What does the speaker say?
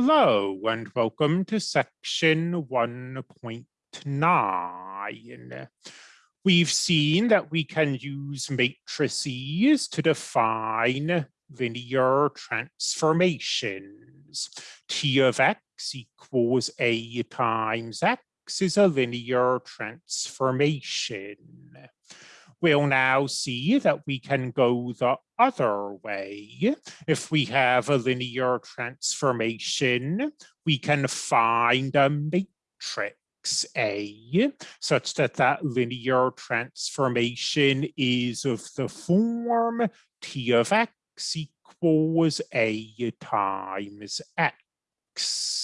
Hello and welcome to section 1.9. We've seen that we can use matrices to define linear transformations. T of x equals a times x is a linear transformation. We'll now see that we can go the other way. If we have a linear transformation, we can find a matrix A such that that linear transformation is of the form T of X equals A times X.